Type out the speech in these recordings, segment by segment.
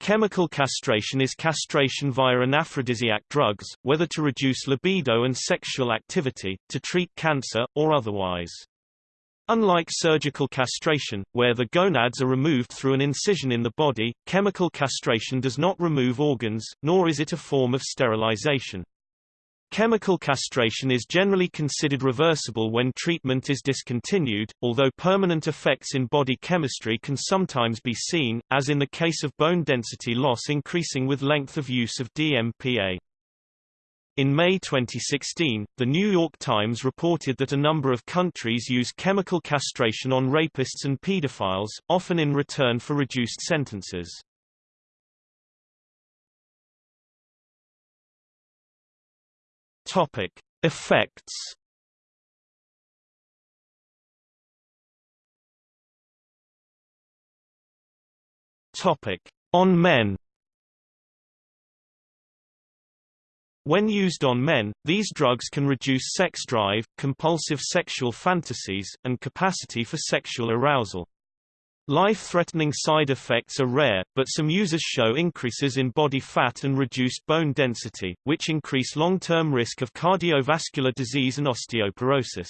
Chemical castration is castration via anaphrodisiac drugs, whether to reduce libido and sexual activity, to treat cancer, or otherwise. Unlike surgical castration, where the gonads are removed through an incision in the body, chemical castration does not remove organs, nor is it a form of sterilization. Chemical castration is generally considered reversible when treatment is discontinued, although permanent effects in body chemistry can sometimes be seen, as in the case of bone density loss increasing with length of use of DMPA. In May 2016, The New York Times reported that a number of countries use chemical castration on rapists and pedophiles, often in return for reduced sentences. Topic: Effects. Topic: On men. When used on men, these drugs can reduce sex drive, compulsive sexual fantasies, and capacity for sexual arousal. Life-threatening side effects are rare, but some users show increases in body fat and reduced bone density, which increase long-term risk of cardiovascular disease and osteoporosis.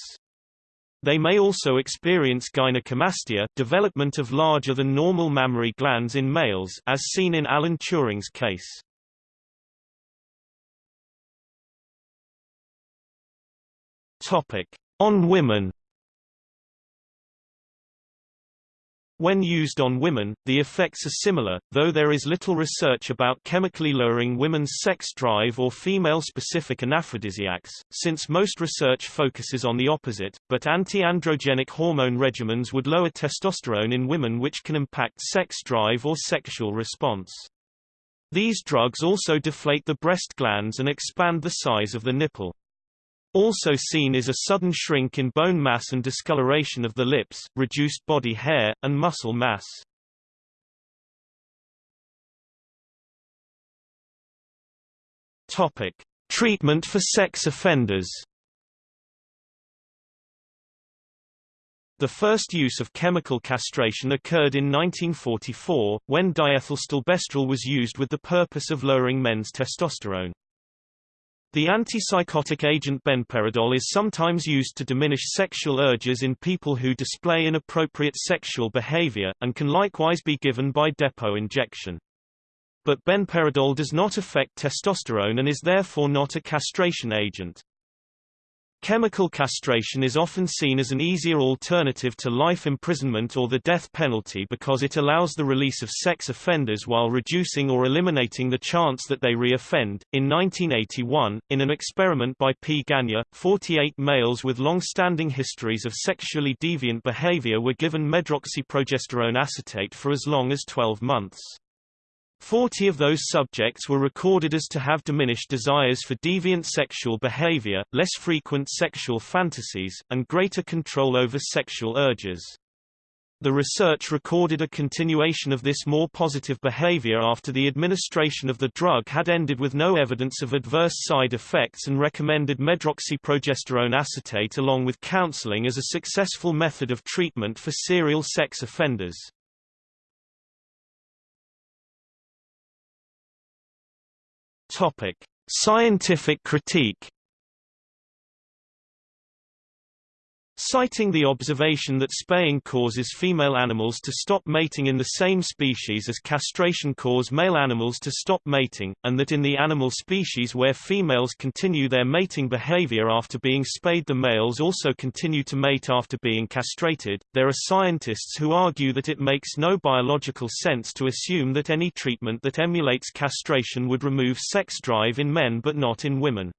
They may also experience gynecomastia development of larger than normal mammary glands in males as seen in Alan Turing's case. Topic: On women. When used on women, the effects are similar, though there is little research about chemically lowering women's sex drive or female-specific anaphrodisiacs, since most research focuses on the opposite, but anti-androgenic hormone regimens would lower testosterone in women which can impact sex drive or sexual response. These drugs also deflate the breast glands and expand the size of the nipple. Also seen is a sudden shrink in bone mass and discoloration of the lips, reduced body hair, and muscle mass. Topic: Treatment for sex offenders. The first use of chemical castration occurred in 1944, when diethylstilbestrol was used with the purpose of lowering men's testosterone. The antipsychotic agent benperidol is sometimes used to diminish sexual urges in people who display inappropriate sexual behavior, and can likewise be given by depot injection. But benperidol does not affect testosterone and is therefore not a castration agent. Chemical castration is often seen as an easier alternative to life imprisonment or the death penalty because it allows the release of sex offenders while reducing or eliminating the chance that they re-offend. In 1981, in an experiment by P. Gagne, 48 males with long-standing histories of sexually deviant behavior were given medroxyprogesterone acetate for as long as 12 months. Forty of those subjects were recorded as to have diminished desires for deviant sexual behavior, less frequent sexual fantasies, and greater control over sexual urges. The research recorded a continuation of this more positive behavior after the administration of the drug had ended with no evidence of adverse side effects and recommended medroxyprogesterone acetate along with counseling as a successful method of treatment for serial sex offenders. Topic: Scientific critique Citing the observation that spaying causes female animals to stop mating in the same species as castration cause male animals to stop mating, and that in the animal species where females continue their mating behavior after being spayed the males also continue to mate after being castrated, there are scientists who argue that it makes no biological sense to assume that any treatment that emulates castration would remove sex drive in men but not in women.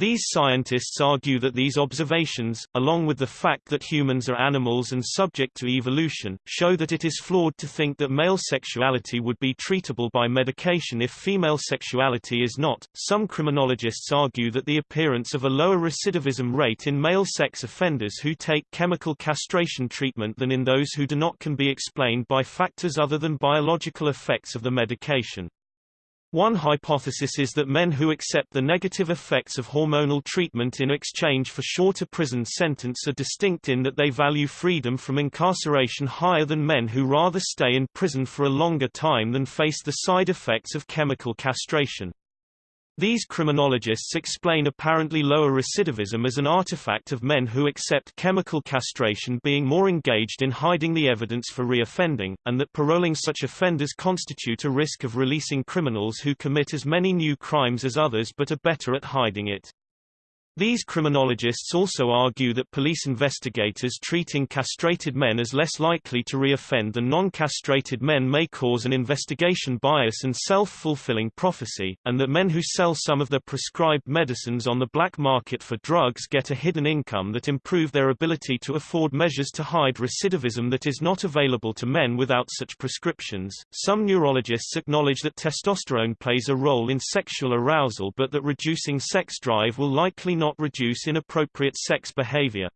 These scientists argue that these observations, along with the fact that humans are animals and subject to evolution, show that it is flawed to think that male sexuality would be treatable by medication if female sexuality is not. Some criminologists argue that the appearance of a lower recidivism rate in male sex offenders who take chemical castration treatment than in those who do not can be explained by factors other than biological effects of the medication. One hypothesis is that men who accept the negative effects of hormonal treatment in exchange for shorter prison sentence are distinct in that they value freedom from incarceration higher than men who rather stay in prison for a longer time than face the side effects of chemical castration. These criminologists explain apparently lower recidivism as an artifact of men who accept chemical castration being more engaged in hiding the evidence for reoffending, and that paroling such offenders constitute a risk of releasing criminals who commit as many new crimes as others but are better at hiding it. These criminologists also argue that police investigators treating castrated men as less likely to reoffend than non-castrated men may cause an investigation bias and self-fulfilling prophecy, and that men who sell some of their prescribed medicines on the black market for drugs get a hidden income that improve their ability to afford measures to hide recidivism that is not available to men without such prescriptions. Some neurologists acknowledge that testosterone plays a role in sexual arousal but that reducing sex drive will likely not reduce inappropriate sex behavior.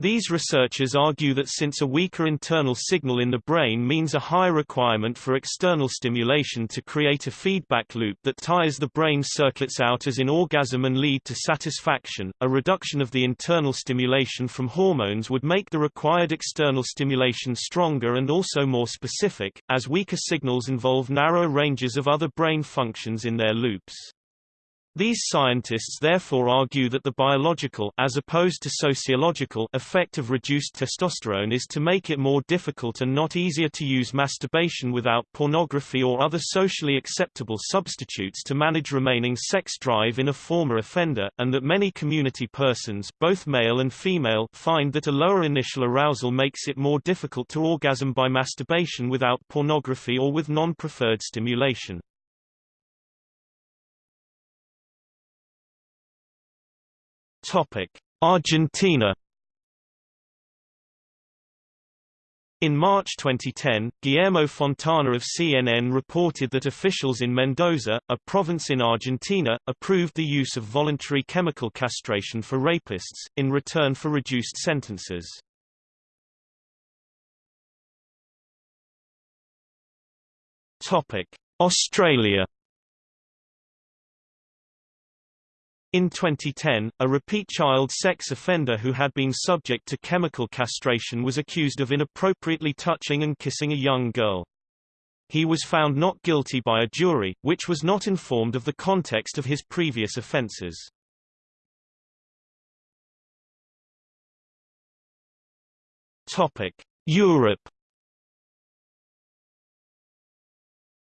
These researchers argue that since a weaker internal signal in the brain means a higher requirement for external stimulation to create a feedback loop that tires the brain circuits out as in orgasm and lead to satisfaction, a reduction of the internal stimulation from hormones would make the required external stimulation stronger and also more specific, as weaker signals involve narrow ranges of other brain functions in their loops. These scientists therefore argue that the biological as opposed to sociological effect of reduced testosterone is to make it more difficult and not easier to use masturbation without pornography or other socially acceptable substitutes to manage remaining sex drive in a former offender, and that many community persons both male and female find that a lower initial arousal makes it more difficult to orgasm by masturbation without pornography or with non-preferred stimulation. Argentina In March 2010, Guillermo Fontana of CNN reported that officials in Mendoza, a province in Argentina, approved the use of voluntary chemical castration for rapists, in return for reduced sentences. Australia In 2010, a repeat child sex offender who had been subject to chemical castration was accused of inappropriately touching and kissing a young girl. He was found not guilty by a jury, which was not informed of the context of his previous offences. Europe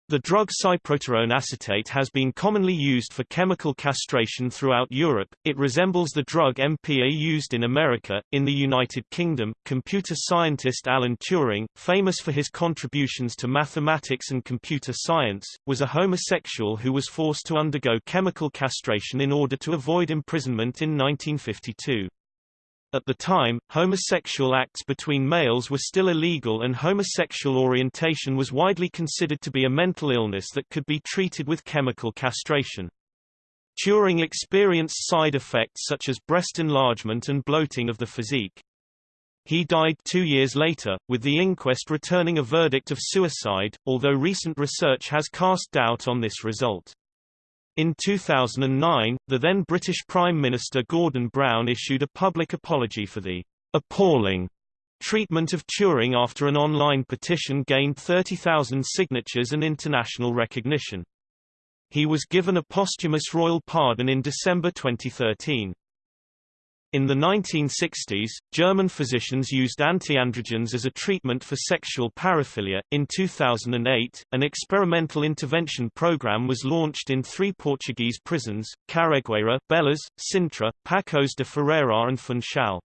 The drug cyproterone acetate has been commonly used for chemical castration throughout Europe. It resembles the drug MPA used in America. In the United Kingdom, computer scientist Alan Turing, famous for his contributions to mathematics and computer science, was a homosexual who was forced to undergo chemical castration in order to avoid imprisonment in 1952. At the time, homosexual acts between males were still illegal and homosexual orientation was widely considered to be a mental illness that could be treated with chemical castration. Turing experienced side effects such as breast enlargement and bloating of the physique. He died two years later, with the inquest returning a verdict of suicide, although recent research has cast doubt on this result. In 2009, the then British Prime Minister Gordon Brown issued a public apology for the appalling treatment of Turing after an online petition gained 30,000 signatures and international recognition. He was given a posthumous royal pardon in December 2013. In the 1960s, German physicians used antiandrogens as a treatment for sexual paraphilia. In 2008, an experimental intervention program was launched in three Portuguese prisons, Carregueira, Belas, Sintra, Pacos de Ferreira and Funchal.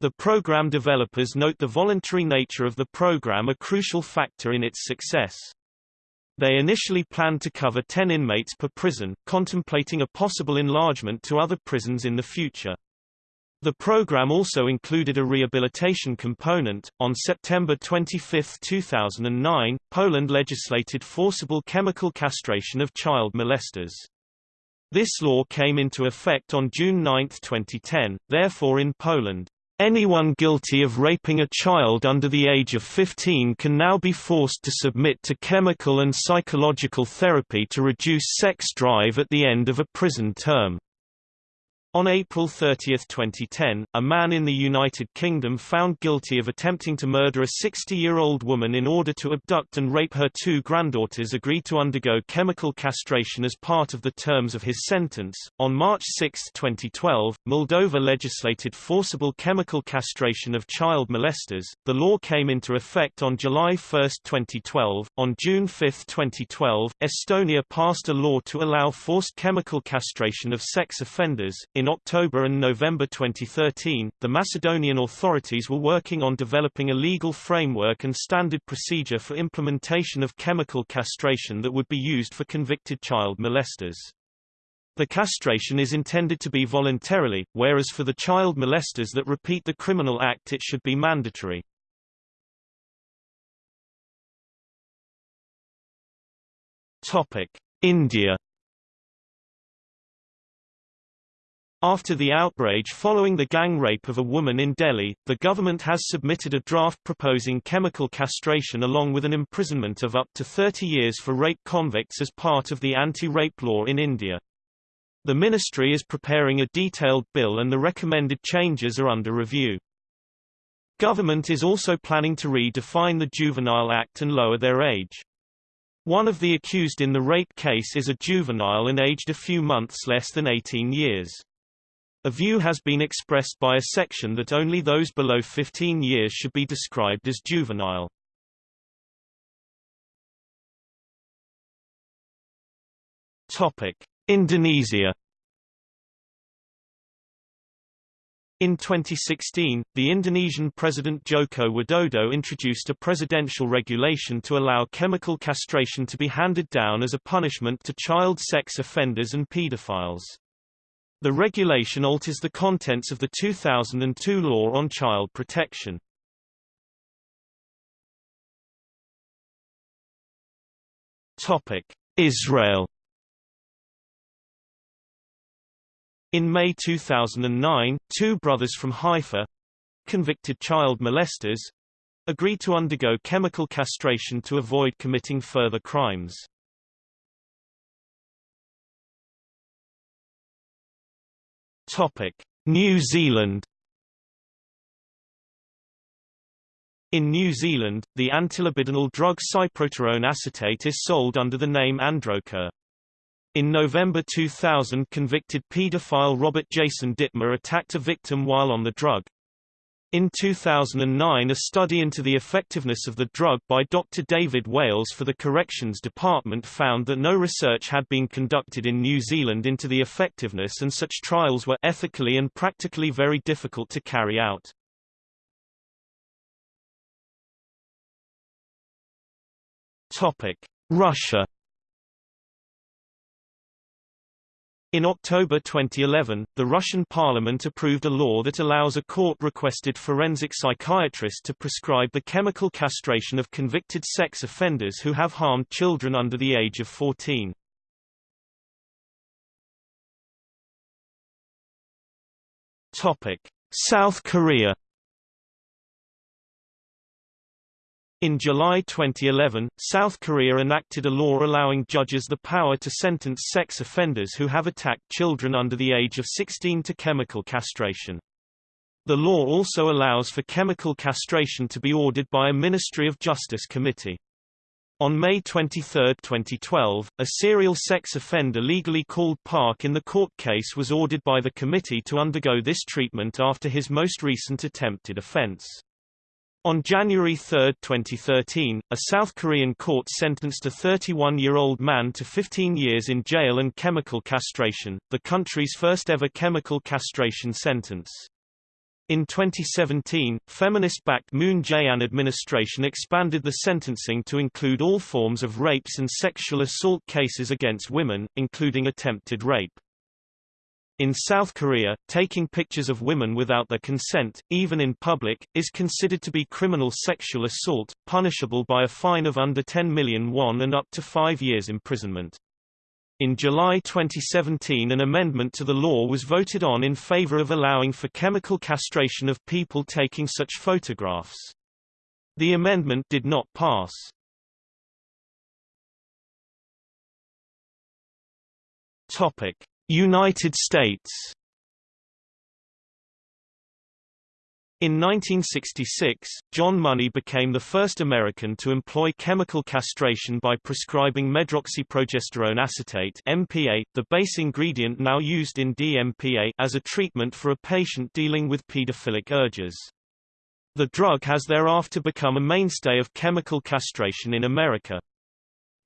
The program developers note the voluntary nature of the program a crucial factor in its success. They initially planned to cover 10 inmates per prison, contemplating a possible enlargement to other prisons in the future. The program also included a rehabilitation component. On September 25, 2009, Poland legislated forcible chemical castration of child molesters. This law came into effect on June 9, 2010, therefore in Poland, Anyone guilty of raping a child under the age of 15 can now be forced to submit to chemical and psychological therapy to reduce sex drive at the end of a prison term. On April 30, 2010, a man in the United Kingdom found guilty of attempting to murder a 60-year-old woman in order to abduct and rape her two granddaughters agreed to undergo chemical castration as part of the terms of his sentence. On March 6, 2012, Moldova legislated forcible chemical castration of child molesters. The law came into effect on July 1, 2012. On June 5, 2012, Estonia passed a law to allow forced chemical castration of sex offenders. In October and November 2013, the Macedonian authorities were working on developing a legal framework and standard procedure for implementation of chemical castration that would be used for convicted child molesters. The castration is intended to be voluntarily, whereas for the child molesters that repeat the criminal act it should be mandatory. India After the outrage following the gang rape of a woman in Delhi, the government has submitted a draft proposing chemical castration along with an imprisonment of up to 30 years for rape convicts as part of the anti-rape law in India. The ministry is preparing a detailed bill and the recommended changes are under review. Government is also planning to redefine the Juvenile Act and lower their age. One of the accused in the rape case is a juvenile and aged a few months less than 18 years. A view has been expressed by a section that only those below 15 years should be described as juvenile. Topic: Indonesia. In 2016, the Indonesian President Joko Widodo introduced a presidential regulation to allow chemical castration to be handed down as a punishment to child sex offenders and pedophiles. The regulation alters the contents of the 2002 law on child protection. Israel. In May 2009, two brothers from Haifa, convicted child molesters, agreed to undergo chemical castration to avoid committing further crimes. New Zealand. In New Zealand, the antilibidinal drug cyproterone acetate is sold under the name Androcur. In November 2000 convicted paedophile Robert Jason Dittmer attacked a victim while on the drug. In 2009 a study into the effectiveness of the drug by Dr. David Wales for the Corrections Department found that no research had been conducted in New Zealand into the effectiveness and such trials were ethically and practically very difficult to carry out. Russia In October 2011, the Russian parliament approved a law that allows a court-requested forensic psychiatrist to prescribe the chemical castration of convicted sex offenders who have harmed children under the age of 14. South Korea In July 2011, South Korea enacted a law allowing judges the power to sentence sex offenders who have attacked children under the age of 16 to chemical castration. The law also allows for chemical castration to be ordered by a Ministry of Justice committee. On May 23, 2012, a serial sex offender legally called Park in the court case was ordered by the committee to undergo this treatment after his most recent attempted offense. On January 3, 2013, a South Korean court sentenced a 31-year-old man to 15 years in jail and chemical castration, the country's first ever chemical castration sentence. In 2017, feminist-backed Moon Jae-in administration expanded the sentencing to include all forms of rapes and sexual assault cases against women, including attempted rape. In South Korea, taking pictures of women without their consent, even in public, is considered to be criminal sexual assault, punishable by a fine of under 10 million won and up to five years imprisonment. In July 2017 an amendment to the law was voted on in favor of allowing for chemical castration of people taking such photographs. The amendment did not pass. Topic: United States In 1966, John Money became the first American to employ chemical castration by prescribing medroxyprogesterone acetate (MPA), the base ingredient now used in DMPA, as a treatment for a patient dealing with pedophilic urges. The drug has thereafter become a mainstay of chemical castration in America.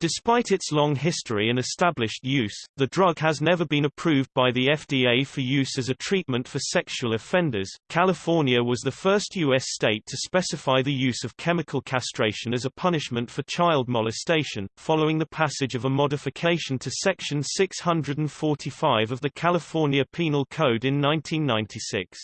Despite its long history and established use, the drug has never been approved by the FDA for use as a treatment for sexual offenders. California was the first U.S. state to specify the use of chemical castration as a punishment for child molestation, following the passage of a modification to Section 645 of the California Penal Code in 1996.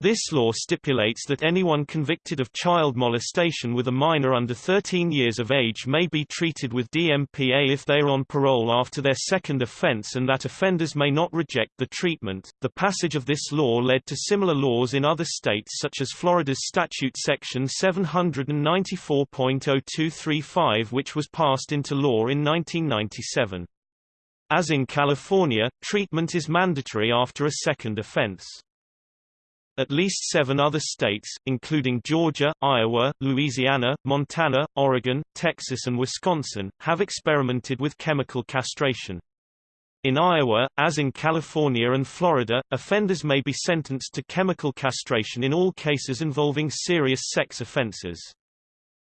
This law stipulates that anyone convicted of child molestation with a minor under 13 years of age may be treated with DMPA if they are on parole after their second offense and that offenders may not reject the treatment. The passage of this law led to similar laws in other states such as Florida's statute section 794.0235 which was passed into law in 1997. As in California, treatment is mandatory after a second offense. At least seven other states, including Georgia, Iowa, Louisiana, Montana, Oregon, Texas and Wisconsin, have experimented with chemical castration. In Iowa, as in California and Florida, offenders may be sentenced to chemical castration in all cases involving serious sex offenses.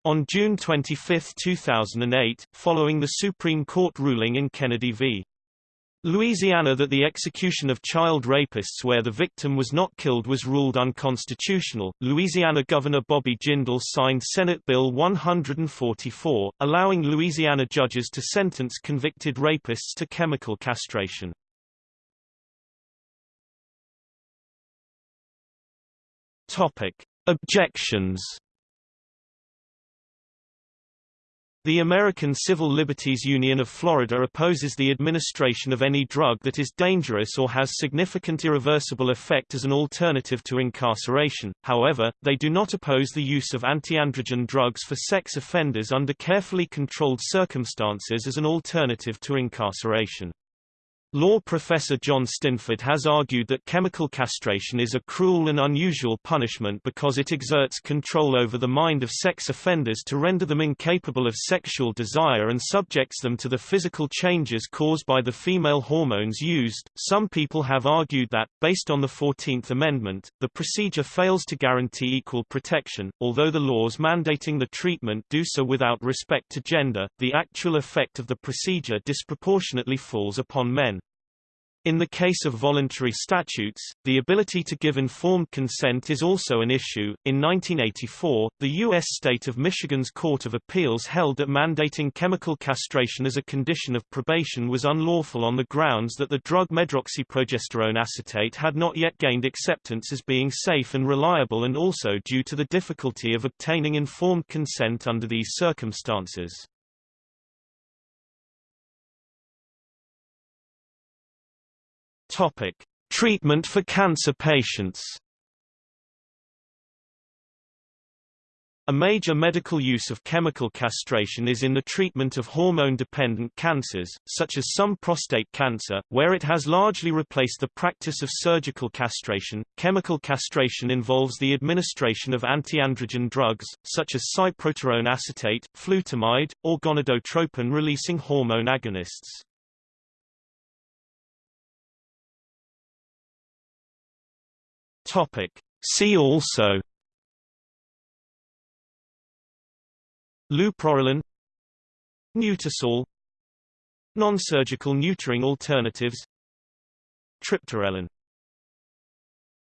On June 25, 2008, following the Supreme Court ruling in Kennedy v. Louisiana that the execution of child rapists where the victim was not killed was ruled unconstitutional. Louisiana Governor Bobby Jindal signed Senate Bill 144, allowing Louisiana judges to sentence convicted rapists to chemical castration. Topic: Objections The American Civil Liberties Union of Florida opposes the administration of any drug that is dangerous or has significant irreversible effect as an alternative to incarceration, however, they do not oppose the use of antiandrogen drugs for sex offenders under carefully controlled circumstances as an alternative to incarceration. Law professor John Stinneford has argued that chemical castration is a cruel and unusual punishment because it exerts control over the mind of sex offenders to render them incapable of sexual desire and subjects them to the physical changes caused by the female hormones used. Some people have argued that, based on the 14th Amendment, the procedure fails to guarantee equal protection, although the laws mandating the treatment do so without respect to gender, the actual effect of the procedure disproportionately falls upon men. In the case of voluntary statutes, the ability to give informed consent is also an issue. In 1984, the U.S. state of Michigan's Court of Appeals held that mandating chemical castration as a condition of probation was unlawful on the grounds that the drug medroxyprogesterone acetate had not yet gained acceptance as being safe and reliable and also due to the difficulty of obtaining informed consent under these circumstances. Topic: Treatment for cancer patients. A major medical use of chemical castration is in the treatment of hormone-dependent cancers, such as some prostate cancer, where it has largely replaced the practice of surgical castration. Chemical castration involves the administration of antiandrogen drugs, such as cyproterone acetate, flutamide, or gonadotropin-releasing hormone agonists. Topic. See also Leuprorelin Neutersol Non-surgical neutering alternatives Triptorelin